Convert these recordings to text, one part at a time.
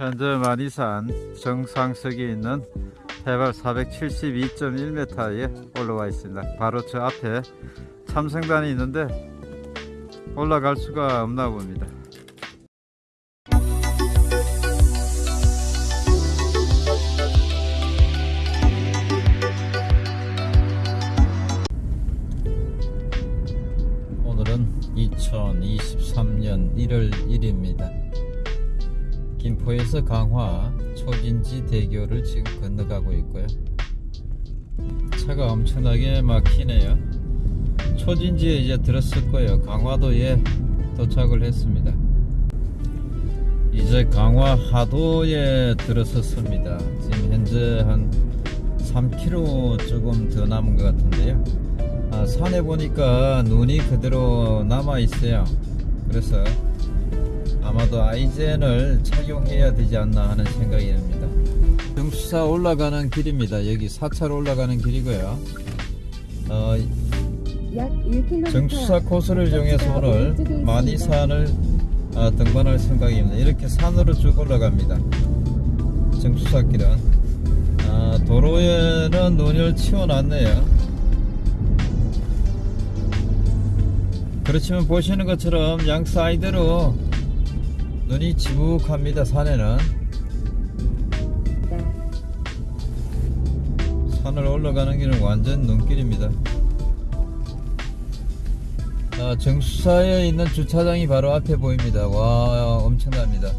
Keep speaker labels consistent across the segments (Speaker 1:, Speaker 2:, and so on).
Speaker 1: 현재 만이산 정상석에 있는 해발 472.1m에 올라와 있습니다. 바로 저 앞에 참성단이 있는데 올라갈 수가 없나 봅니다. 김포에서 강화 초진지 대교를 지금 건너가고 있고요. 차가 엄청나게 막히네요. 초진지에 이제 들었을 거예요. 강화도에 도착을 했습니다. 이제 강화 하도에 들어섰습니다. 지금 현재 한 3km 조금 더 남은 것 같은데요. 아, 산에 보니까 눈이 그대로 남아 있어요. 그래서 아마도 아이젠을 착용해야 되지 않나 하는 생각이 듭니다. 정수사 올라가는 길입니다. 여기 4차로 올라가는 길이고요. 어,
Speaker 2: 약 1km
Speaker 1: 정수사 코스를 정해서 오늘 만이산을 아, 등반할 생각입니다. 이렇게 산으로 쭉 올라갑니다. 정수사 길은 아, 도로에는 눈을 치워놨네요. 그렇지만 보시는 것처럼 양 사이드로 눈이 지북합니다. 산에는 산을 올라가는 길은 완전 눈길입니다. 아, 정수사에 있는 주차장이 바로 앞에 보입니다. 와, 엄청납니다.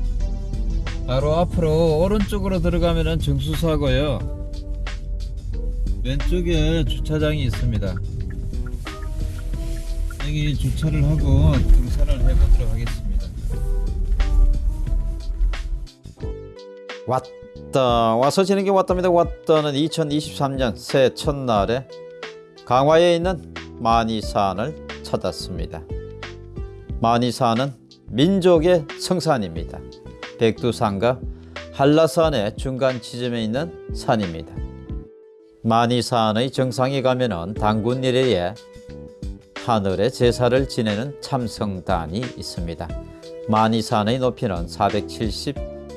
Speaker 1: 바로 앞으로 오른쪽으로 들어가면은 정수사고요. 왼쪽에 주차장이 있습니다. 여기 주차를 하고 등산을 해보도록 하겠습니다. 왔다 와서 지는 게 왔답니다. 왔다는 2023년 새해 첫날에 강화에 있는 만이산을 찾았습니다. 만이산은 민족의 성산입니다. 백두산과 한라산의 중간 지점에 있는 산입니다. 만이산의 정상에 가면은 당군 이래에 하늘의 제사를 지내는 참성단이 있습니다. 만이산의 높이는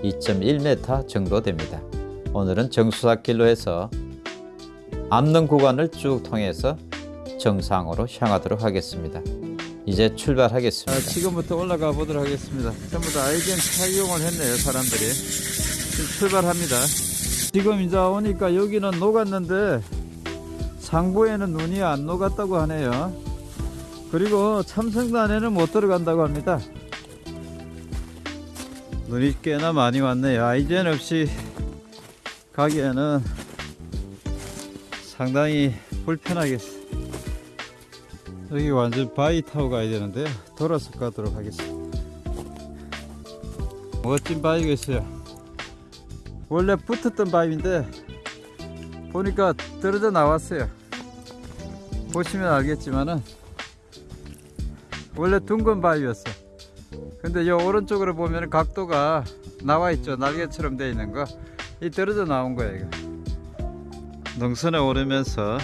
Speaker 1: 472.1m 정도 됩니다. 오늘은 정수사길로 해서 암릉 구간을 쭉 통해서 정상으로 향하도록 하겠습니다. 이제 출발하겠습니다. 지금부터 올라가 보도록 하겠습니다. 전부 다 아이젠 착용을 했네요, 사람들이. 지금 출발합니다. 지금 이제 오니까 여기는 녹았는데 상부에는 눈이 안 녹았다고 하네요. 그리고 참성단에는 못 들어간다고 합니다. 눈이 꽤나 많이 왔네요. 아이젠 없이 가기에는 상당히 불편하겠어요. 여기 완전 바위 타고 가야 되는데 돌아서 가도록 하겠습니다. 멋진 바위가 있어요. 원래 붙었던 바위인데 보니까 떨어져 나왔어요. 보시면 알겠지만은 원래 둥근 바위였어. 근데 요 오른쪽으로 보면 각도가 나와 있죠. 날개처럼 되어 있는 거. 이 떨어져 나온 거예요. 이거. 능선에 오르면서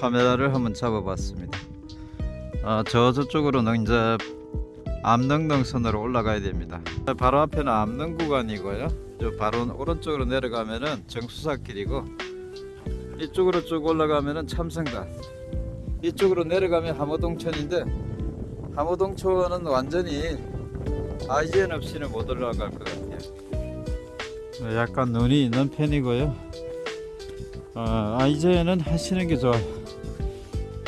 Speaker 1: 카메라를 한번 잡아봤습니다. 아, 저 저쪽으로는 이제 암릉능선으로 올라가야 됩니다. 바로 앞에는 암릉 구간이고요. 저 바로 오른쪽으로 내려가면은 정수사길이고 이쪽으로 쭉 올라가면은 참성단. 이쪽으로 내려가면 함호동천인데 함호동천은 완전히 아이젠 없이는 못 올라갈 것 같아요. 네, 약간 눈이 있는 편이고요. 어, 아이젠은 하시는 게 좋아요.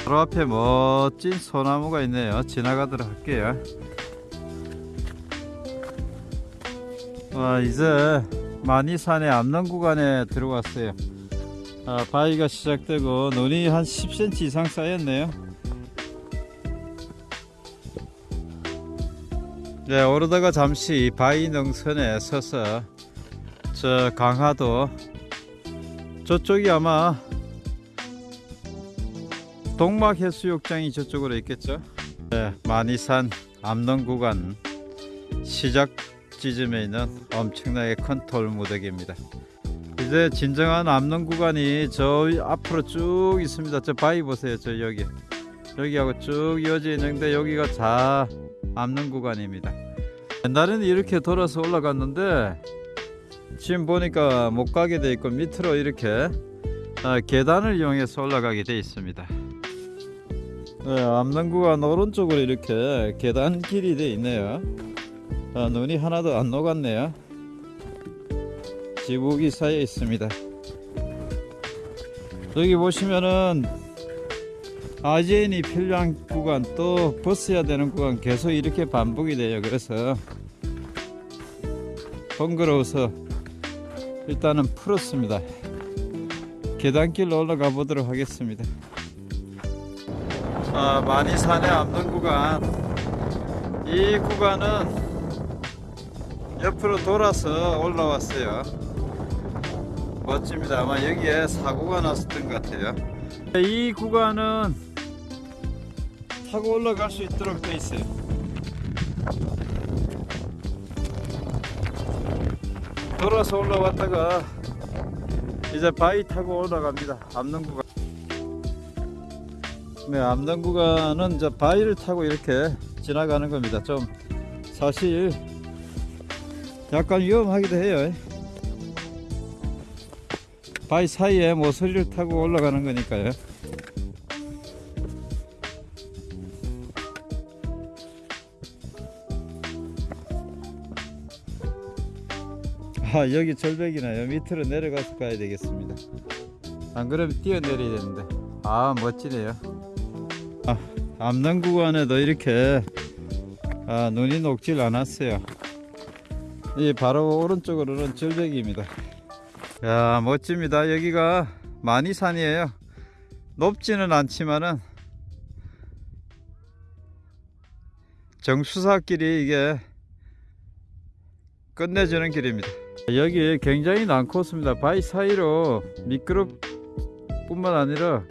Speaker 1: 바로 앞에 멋진 소나무가 있네요. 지나가도록 할게요. 와, 이제 만이산의 암릉 구간에 들어왔어요. 아, 바위가 시작되고 눈이 한 10cm 이상 쌓였네요. 네, 오르다가 잠시 바위 능선에 서서 저 강화도 저쪽이 아마 동막해수욕장이 저쪽으로 있겠죠. 네, 만이산 암릉 구간 시작 지점에 있는 엄청나게 큰 돌무더기입니다. 이제 진정한 암릉 구간이 저 앞으로 쭉 있습니다. 저 바위 보세요. 저 여기 여기하고 쭉 이어져 있는데 여기가 자 암릉 구간입니다. 옛날에는 이렇게 돌아서 올라갔는데 지금 보니까 못 가게 돼 있고 밑으로 이렇게 아, 계단을 이용해서 올라가게 돼 있습니다. 네, 암릉구간 오른쪽으로 이렇게 계단 길이 돼 있네요. 아, 눈이 하나도 안 녹았네요. 지붕이 쌓여 있습니다. 여기 보시면은 아재인이 필요한 구간 또 벗어야 되는 구간 계속 이렇게 반복이 돼요. 그래서 번거로워서 일단은 풀었습니다. 계단길로 올라가 보도록 하겠습니다. 아, 많이 산의 암동 구간. 이 구간은 옆으로 돌아서 올라왔어요. 멋집니다. 아마 여기에 사고가 났었던 것 같아요. 이 구간은 타고 올라갈 수 있도록 돼 있어요. 돌아서 올라왔다가 이제 바위 타고 올라갑니다. 암릉 구간. 네, 암릉 구간은 이제 바위를 타고 이렇게 지나가는 겁니다. 좀 사실 약간 위험하기도 해요. 바위 사이에 모서리를 타고 올라가는 거니까요. 아 여기 절벽이나요? 밑으로 내려가서 가야 되겠습니다. 안 그러면 뛰어내려야 되는데. 아 멋지네요. 아, 암남 구간에도 이렇게 아, 눈이 녹질 않았어요. 이 바로 오른쪽으로는 절벽입니다. 야 멋집니다. 여기가 많이 산이에요. 높지는 않지만은 정수사길이 이게 끝내주는 길입니다 여기 굉장히 난코스입니다. 바위 사이로 미끄럽 뿐만 아니라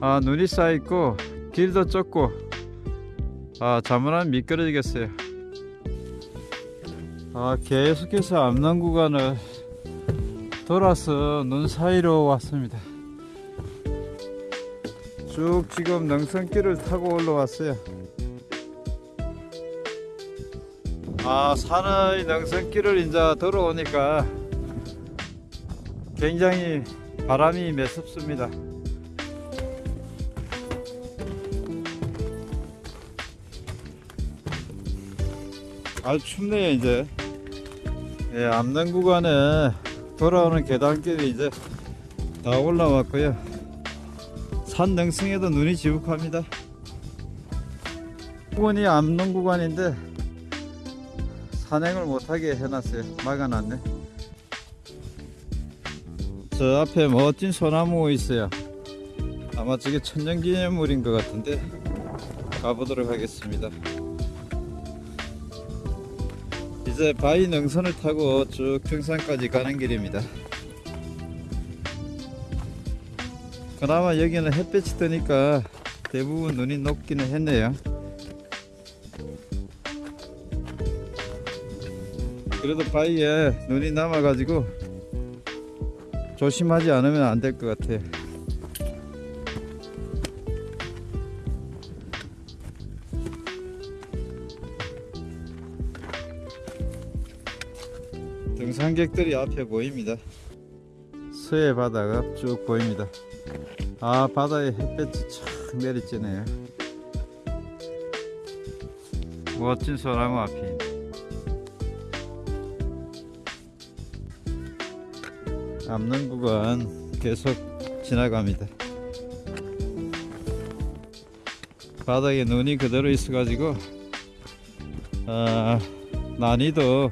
Speaker 1: 아, 눈이 쌓여있고 길도 좁고 아 잘못하면 미끄러지겠어요. 아 계속해서 암남 구간을 돌아서 눈 사이로 왔습니다. 쭉 지금 능선길을 타고 올라왔어요 아 산의 능선길을 이제 들어오니까 굉장히 바람이 매섭습니다. 아주 춥네요 이제. 예, 암릉 구간에 돌아오는 계단길이 이제 다 올라왔고요. 산 능성에도 눈이 지북합니다. 구간이 암릉 구간인데 산행을 못하게 해놨어요. 막아놨네. 저 앞에 멋진 소나무 있어요. 아마 저게 천년기념물인 것 같은데 가보도록 하겠습니다. 이제 바위 능선을 타고 쭉 평산까지 가는 길입니다. 그나마 여기는 햇볕이 뜨니까 대부분 눈이 녹기는 했네요 그래도 바위에 눈이 남아가지고 조심하지 않으면 안 될 것 같아요. 등산객들이 앞에 보입니다. 서해 바다가 쭉 보입니다. 아 바다에 햇볕이 착 내리쬐네요. 멋진 소나무 앞이 암릉 구간 계속 지나갑니다. 바닥에 눈이 그대로 있어 가지고 아, 난이도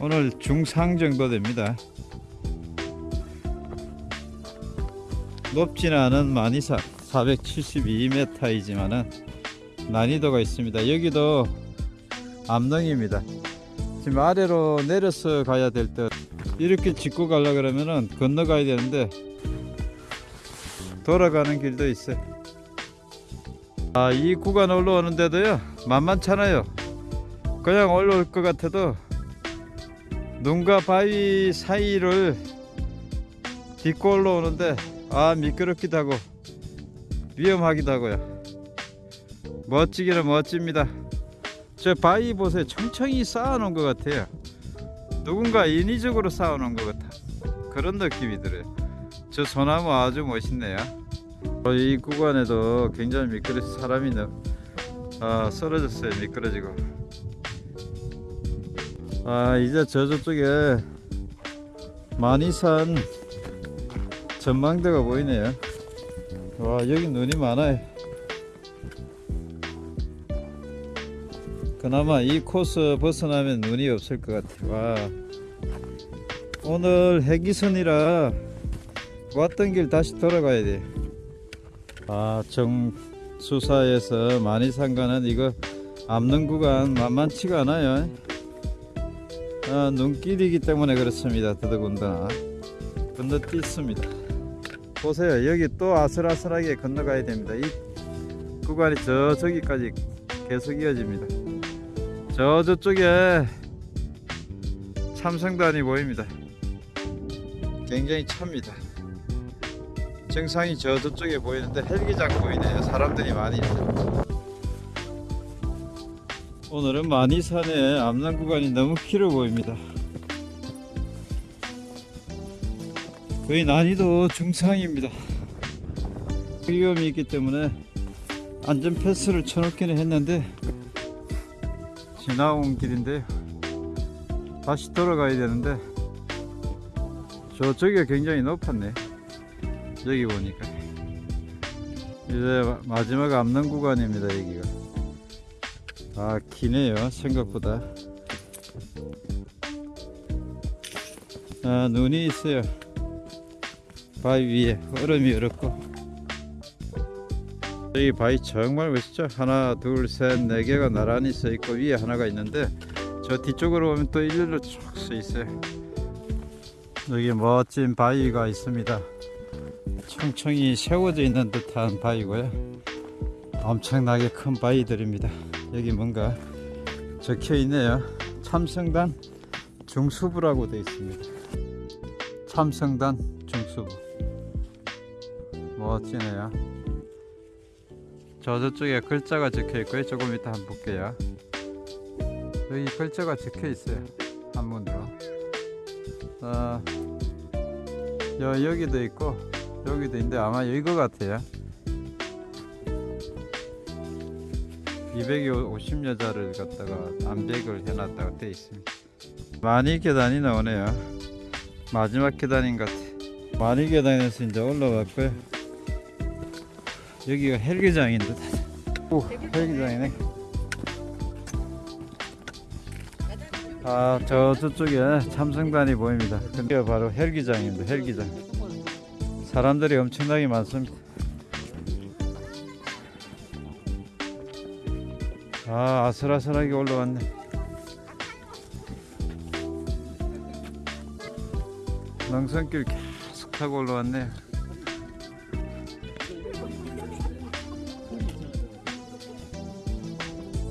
Speaker 1: 오늘 중상 정도 됩니다. 높지는 않은 만이산 472m이지만은 난이도가 있습니다. 여기도 암릉입니다. 지금 아래로 내려서 가야 될 듯. 이렇게 짚고 가려 그러면은 건너가야 되는데 돌아가는 길도 있어요. 아, 이 구간 올라오는데도요 만만찮아요. 그냥 올라올 것 같아도 눈과 바위 사이를 딛고 올라오는데 아 미끄럽기도 하고 위험하기도 하고요. 멋지기는 멋집니다. 저 바위 보세요. 청청이 쌓아 놓은 것 같아요. 누군가 인위적으로 쌓아놓은 것 같아. 그런 느낌이 들어요. 저 소나무 아주 멋있네요. 어, 이 구간에도 굉장히 미끄러서 사람이 너, 아, 쓰러졌어요. 미끄러지고. 아 이제 저 저쪽에 많이 산 전망대가 보이네요. 와 여기 눈이 많아요. 그나마 이 코스 벗어나면 눈이 없을 것 같아요. 와 오늘 해기선이라 왔던 길 다시 돌아가야 돼. 아 정수사에서 많이산 가는 이거 앞는 구간 만만치가 않아요. 아, 눈길이기 때문에 그렇습니다. 더더군다나 건너뛰습니다. 보세요. 여기 또 아슬아슬하게 건너가야 됩니다. 이 구간이 저 저기까지 계속 이어집니다. 저 저쪽에 참성단이 보입니다. 굉장히 찹니다. 정상이 저 저쪽에 보이는데 헬기장 보이네요. 사람들이 많이 있어요. 오늘은 많이산의 암남 구간이 너무 길어 보입니다. 거의 난이도 중상입니다. 위험이 있기 때문에 안전 패스를 쳐놓기는 했는데 지나온 길인데요. 다시 돌아가야 되는데 저쪽이 굉장히 높았네. 여기 보니까 이제 마- 마지막 암남 구간입니다. 여기가. 아 기네요 생각보다 아 눈이 있어요 바위 위에 얼음이 얼었고 여기 바위 정말 멋있죠 하나 둘셋네 개가 나란히 서 있고 위에 하나가 있는데 저 뒤쪽으로 보면 또 일렬로 쭉서 있어요 여기 멋진 바위가 있습니다 청청이 세워져 있는 듯한 바위고요 엄청나게 큰 바위들입니다 여기 뭔가 적혀 있네요. 참성단 중수부라고 되어 있습니다. 참성단 중수부. 멋지네요. 저 저쪽에 글자가 적혀 있고요. 조금 이따 한번 볼게요. 여기 글자가 적혀 있어요. 한문으로. 어, 여, 여기도 있고 여기도 있는데 아마 이거 같아요. 250여자를 갖다가 암백을 해놨다고 되어 있습니다. 많이 계단이 나오네요. 마지막 계단인 것 같아. 많이 계단에서 이제 올라왔고요. 여기가 헬기장인 듯. 오, 헬기장이네. 아, 저 저쪽에 참성단이 보입니다. 근데 바로 헬기장입니다. 헬기장. 사람들이 엄청나게 많습니다. 아 아슬아슬하게 올라왔네 능선길 계속 타고 올라왔네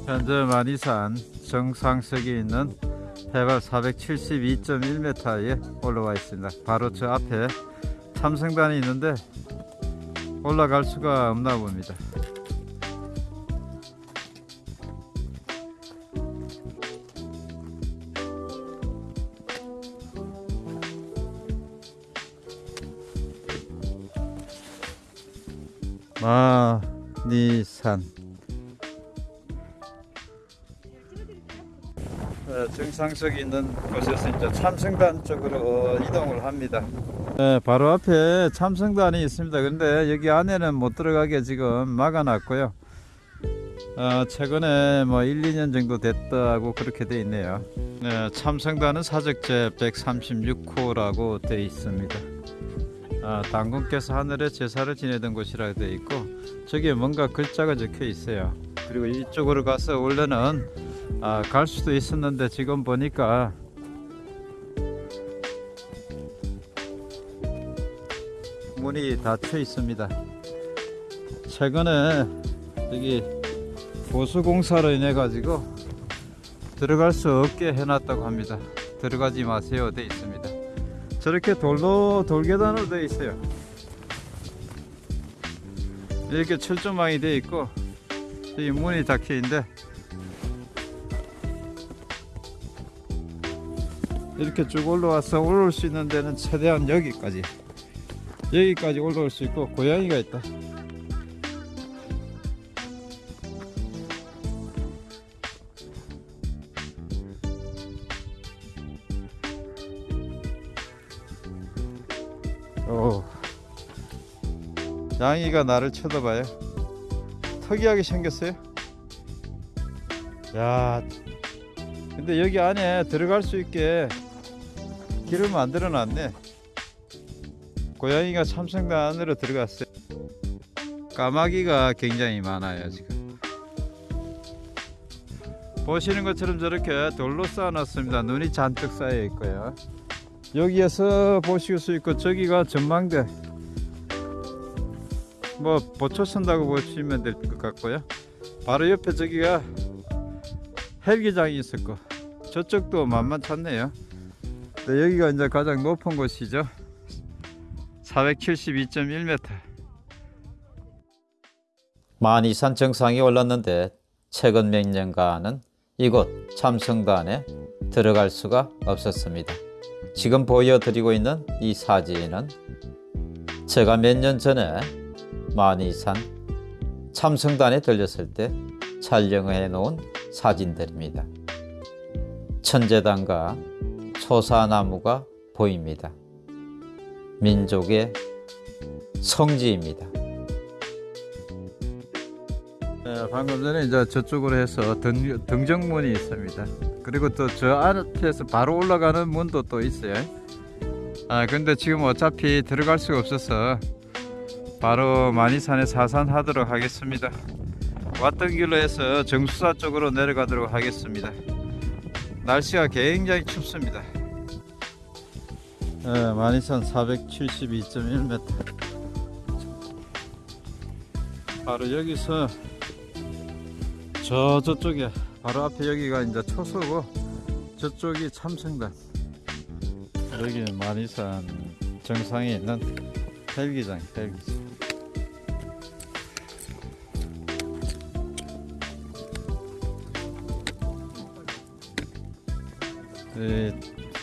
Speaker 1: 현재 만이산 정상석에 있는 해발 472.1m에 올라와 있습니다. 바로 저 앞에 참성단이 있는데 올라갈 수가 없나 봅니다. 마니산 정상석이 있는 곳에서 이제 참성단 쪽으로 어, 이동을 합니다. 네, 바로 앞에 참성단이 있습니다. 근데 여기 안에는 못 들어가게 지금 막아놨고요. 어, 최근에 뭐 1, 2년 정도 됐다고 그렇게 돼 있네요. 네, 참성단은 사적제 136호라고 돼 있습니다. 아, 당군께서 하늘에 제사를 지내던 곳이라 되어 있고 저기에 뭔가 글자가 적혀 있어요. 그리고 이쪽으로 가서 원래는 아, 갈 수도 있었는데 지금 보니까 문이 닫혀 있습니다. 최근에 여기 보수 공사로 인해 가지고 들어갈 수 없게 해놨다고 합니다. 들어가지 마세요. 돼 있습니다. 저렇게 돌로 돌계단으로 되어 있어요. 이렇게 철조망이 되어 있고 이 문이 닫혀 있는데 이렇게 쭉 올라와서 올라올 수 있는 데는 최대한 여기까지 여기까지 올라올 수 있고 고양이가 있다. 오. 양이가 나를 쳐다봐요. 특이하게 생겼어요? 야. 근데 여기 안에 들어갈 수 있게 길을 만들어 놨네. 고양이가 참성단 안으로 들어갔어요. 까마귀가 굉장히 많아요 지금. 보시는 것처럼 저렇게 돌로 쌓아 놨습니다. 눈이 잔뜩 쌓여 있고요. 여기에서 보실 수 있고 저기가 전망대. 뭐 보초 선다고 보시면 될 것 같고요. 바로 옆에 저기가 헬기장이 있었고 저쪽도 만만찮네요 네, 여기가 이제 가장 높은 곳이죠 472.1m
Speaker 2: 만이산 정상에 올랐는데 최근 몇 년간은 이곳 참성단에 들어갈 수가 없었습니다. 지금 보여드리고 있는 이 사진은 제가 몇 년 전에 만이산 참성단에 들렸을 때 촬영해 놓은 사진들입니다. 천재단과 초사나무가 보입니다. 민족의 성지입니다.
Speaker 1: 네, 방금 전에 이제 저쪽으로 해서 등, 등정문이 있습니다. 그리고 또저 앞에서 바로 올라가는 문도 또 있어요. 아 근데 지금 어차피 들어갈 수가 없어서 바로 만이산에 사산하도록 하겠습니다. 왔던 길로 해서 정수사 쪽으로 내려가도록 하겠습니다. 날씨가 굉장히 춥습니다. 네, 만이산 472.1m. 바로 여기서 저 저쪽에 바로 앞에 여기가 이제 초소고 저쪽이 참성단 여기는 만이산 정상에 있는 헬기장 헬기장 이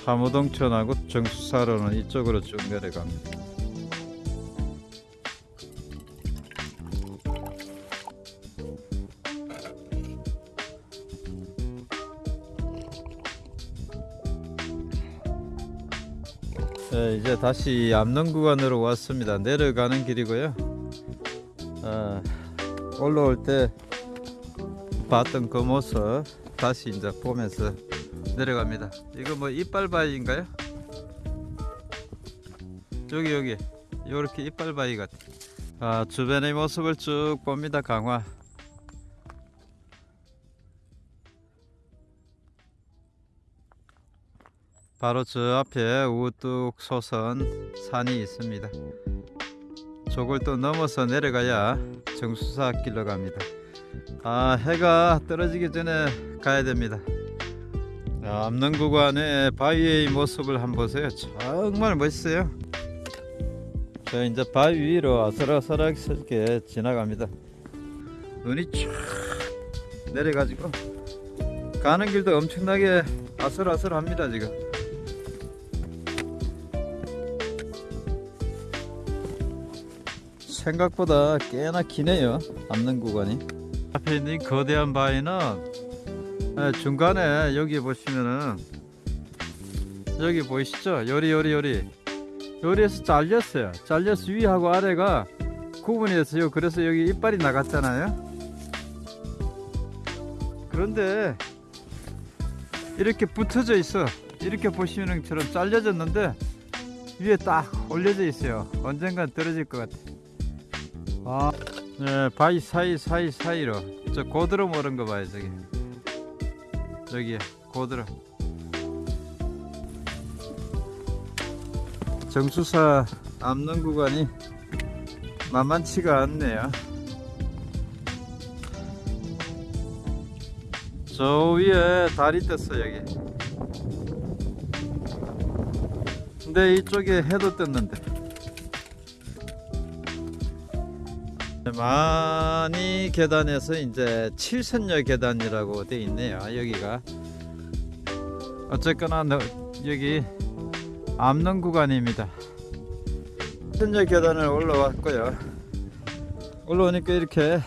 Speaker 1: 하무동천하고 정수사로는 이쪽으로 쭉 내려갑니다. 네, 이제 다시 암릉 구간으로 왔습니다. 내려가는 길이고요. 아, 올라올 때 봤던 그 모습 다시 이제 보면서 내려갑니다. 이거 뭐 이빨바위인가요? 저기 여기 이렇게 이빨바위 같아. 아, 주변의 모습을 쭉 봅니다. 강화. 바로 저 앞에 우뚝 솟은 산이 있습니다. 저걸 또 넘어서 내려가야 정수사 길로 갑니다. 아 해가 떨어지기 전에 가야 됩니다. 아, 암릉 구간의 바위의 모습을 한번 보세요. 정말 멋있어요. 자 이제 바위 위로 아슬아슬하게 지나갑니다. 눈이 쫙 내려가지고 가는 길도 엄청나게 아슬아슬합니다 지금. 생각보다 꽤나 기네요 암릉 구간이 앞에 있는 이 거대한 바위는 예, 중간에 여기 보시면은 여기 보이시죠? 요리 요리 요리. 요리에서 잘렸어요. 잘려서 위하고 아래가 구분이 됐어요 그래서 여기 이빨이 나갔잖아요. 그런데 이렇게 붙어져 있어. 이렇게 보시는 것처럼 잘려졌는데 위에 딱 올려져 있어요. 언젠간 떨어질 것 같아. 아, 네, 바위 사이 사이 사이로. 저 고드름 오른 거 봐요 저기 저기 고드름. 정수사 암릉 구간이 만만치가 않네요. 저 위에 달이 떴어 여기. 근데 이쪽에 해도 떴는데 많이 계단에서 이제 칠선녀 계단이라고 돼 있네요. 여기가 어쨌거나 너- 여기 암릉 구간입니다. 현재 계단을 올라왔고요. 올라오니까 이렇게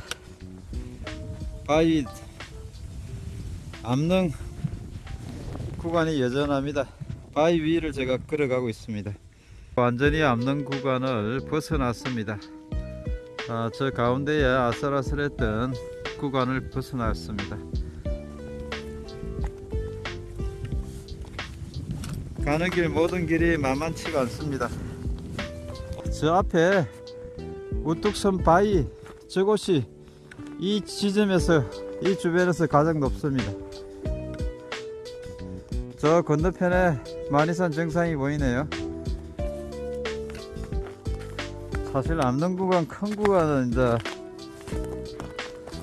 Speaker 1: 바위 암릉 구간이 여전합니다. 바위 위를 제가 걸어가고 있습니다. 완전히 암릉 구간을 벗어났습니다. 아, 저 가운데에 아슬아슬했던 구간을 벗어났습니다. 가는 길 모든 길이 만만치가 않습니다. 저 앞에 우뚝섬 바위 저곳이 이 지점에서 이 주변에서 가장 높습니다. 저 건너편에 만이산 정상이 보이네요. 사실 암릉 구간 큰 구간은 이제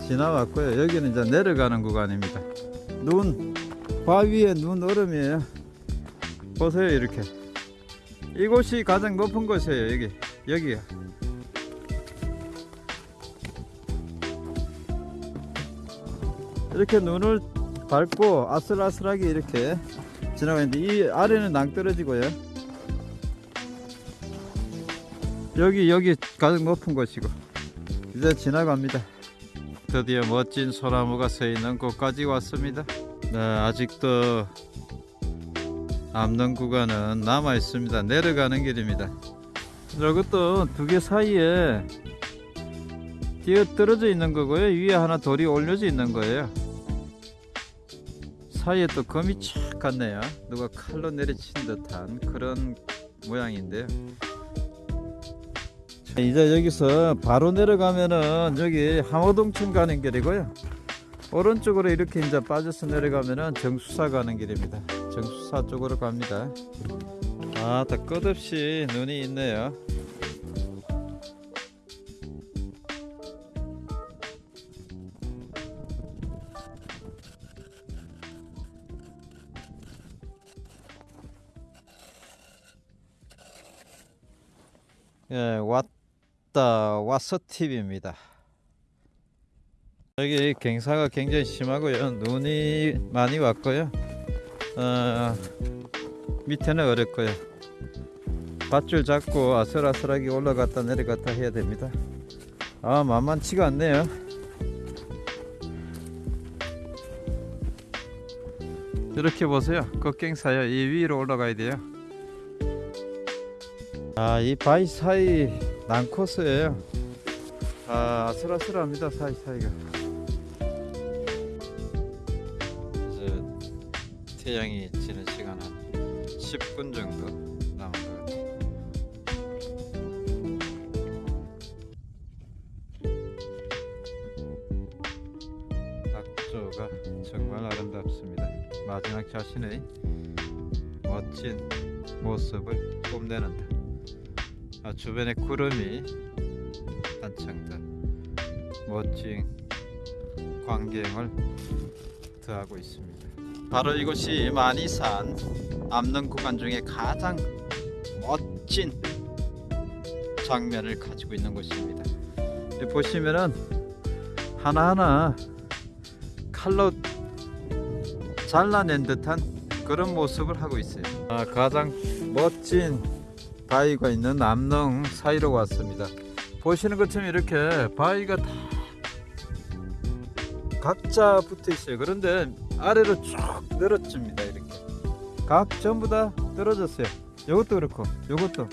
Speaker 1: 지나왔고요. 여기는 이제 내려가는 구간입니다. 눈 바위에 눈 얼음이에요. 보세요 이렇게 이곳이 가장 높은 곳이에요 여기 여기가 이렇게 눈을 밟고 아슬아슬하게 이렇게 지나가는데 이 아래는 낭떠러지고요 여기 여기 가장 높은 곳이고 이제 지나갑니다 드디어 멋진 소나무가 서 있는 곳까지 왔습니다 네, 아직도 암릉 구간은 남아 있습니다. 내려가는 길입니다. 이것도 두 개 사이에 뛰어 떨어져 있는 거고요. 위에 하나 돌이 올려져 있는 거예요. 사이에 또 검이 촥 갔네요. 누가 칼로 내리친 듯한 그런 모양인데요. 자, 이제 여기서 바로 내려가면은 여기 항호동천 가는 길이고요. 오른쪽으로 이렇게 이제 빠져서 내려가면은 정수사 가는 길입니다. 정수사 쪽으로 갑니다. 아, 다 끝없이 눈이 있네요. 예, 왔 다 왔어 TV입니다. 여기 경사가 굉장히 심하고요. 눈이 많이 왔고요. 어, 밑에는 어렵고요. 밧줄 잡고 아슬아슬하게 올라갔다 내려갔다 해야 됩니다. 아 만만치가 않네요. 이렇게 보세요. 꺾갱사요. 이 위로 올라가야 돼요. 아, 이 바위 사이 난코스예요. 아, 아슬아슬합니다. 사이 사이가. 이제 태양이 지는 시간 한 10분 정도 남은 것 같아요. 낙조가 정말 아름답습니다. 마지막 자신의 멋진 모습을 뽐내는다. 아, 주변에 구름이 한창 더 멋진 광경을 더하고 있습니다. 바로 이곳이 만이산 암릉 구간 중에 가장 멋진 장면을 가지고 있는 곳입니다. 보시면은 하나하나 칼로 잘라낸 듯한 그런 모습을 하고 있어요. 아, 가장 멋진 바위가 있는 암릉 사이로 왔습니다. 보시는 것처럼 이렇게 바위가 다 각자 붙어 있어요. 그런데 아래로 쭉 늘어집니다. 이렇게 각 전부 다 떨어졌어요. 이것도 그렇고 이것도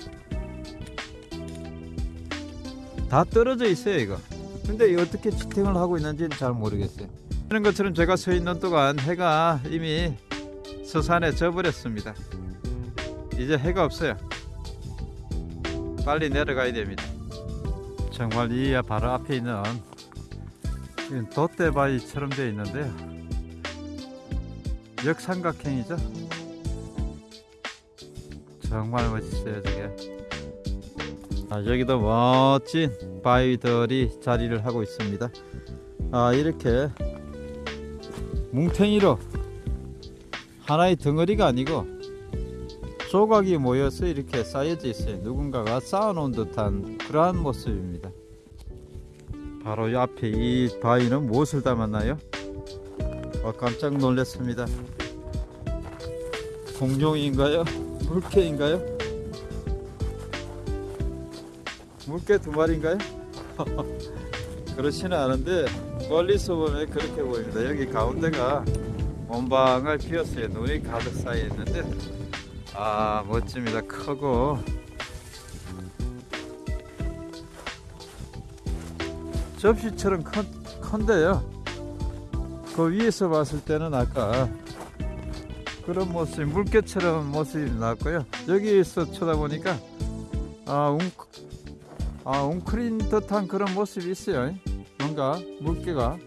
Speaker 1: 다 떨어져 있어요. 이거. 근데 이 어떻게 지탱을 하고 있는지는 잘 모르겠어요. 이런 것처럼 제가 서 있는 동안 해가 이미 서산에 져버렸습니다. 이제 해가 없어요. 빨리 내려가야 됩니다. 정말 이 바로 앞에 있는 돛대바위처럼 되어 있는데요. 역삼각형이죠. 정말 멋있어요, 저게. 아, 여기도 멋진 바위들이 자리를 하고 있습니다. 아, 이렇게 뭉탱이로 하나의 덩어리가 아니고 조각이 모여서 이렇게 쌓여져 있어요. 누군가가 쌓아놓은 듯한 그러한 모습입니다. 바로 이 앞에 이 바위는 무엇을 담았나요? 어, 깜짝 놀랐습니다. 공룡인가요? 물개인가요? 물개 두 마리인가요? 그렇지는 않은데 멀리서 보면 그렇게 보입니다. 여기 가운데가 원방을 비었어요. 눈이 가득 쌓여 있는데 아 멋집니다. 크고 접시처럼 큰, 큰데요. 그 위에서 봤을 때는 아까 그런 모습, 물개처럼 모습이 나왔고요. 여기서 쳐다보니까 아, 웅, 아, 웅크린 듯한 그런 모습이 있어요. 뭔가 물개가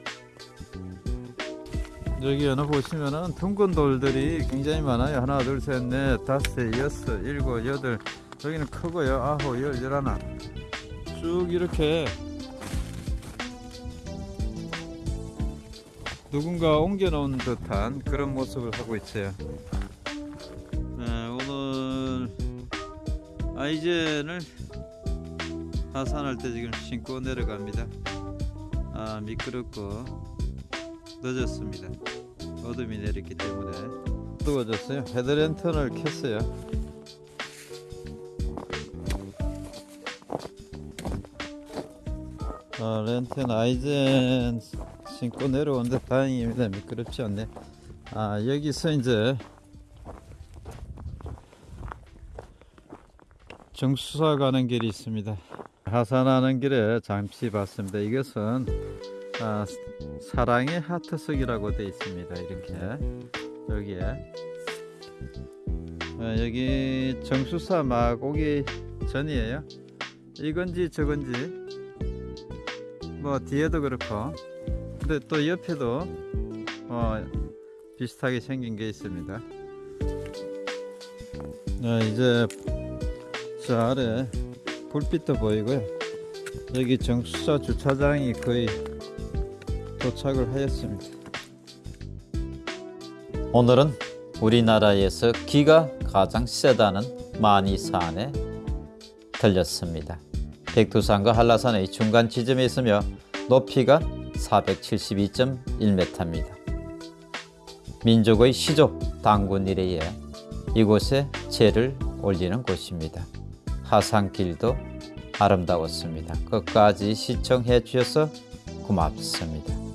Speaker 1: 여기 어느 보시면은 둥근 돌들이 굉장히 많아요. 하나, 둘, 셋, 넷, 다섯, 여섯, 일곱, 여덟. 여기는 크고요. 아홉, 열, 열하나. 쭉 이렇게 누군가 옮겨놓은 듯한 그런 모습을 하고 있어요. 네, 오늘 아이젠을 하산할 때 지금 신고 내려갑니다. 아 미끄럽고 늦었습니다. 어둠이 내렸기 때문에 뜨거워졌어요. 헤드랜턴을 켰어요. 아, 렌튼 아이젠 신고 내려오는데 다행입니다. 미끄럽지 않네. 아, 여기서 이제 정수사 가는 길이 있습니다. 하산하는 길에 잠시 봤습니다. 이것은 아, 사랑의 하트석이라고 되어 있습니다. 이렇게 여기에 아, 여기 정수사 막 오기 전이에요. 이건지 저건지 뭐 뒤에도 그렇고 근데 또 옆에도 어, 비슷하게 생긴 게 있습니다. 네, 이제 저 아래 불빛도 보이고요. 여기 정수사 주차장이 거의 도착을 하였습니다.
Speaker 2: 오늘은 우리나라에서 기가 가장 세다는 마니산에 들렸습니다. 백두산과 한라산의 중간 지점에 있으며 높이가 472.1m입니다. 민족의 시조 당군 이래에 이곳에 제를 올리는 곳입니다. 하산길도 아름다웠습니다. 끝까지 시청해 주셔서 고맙습니다.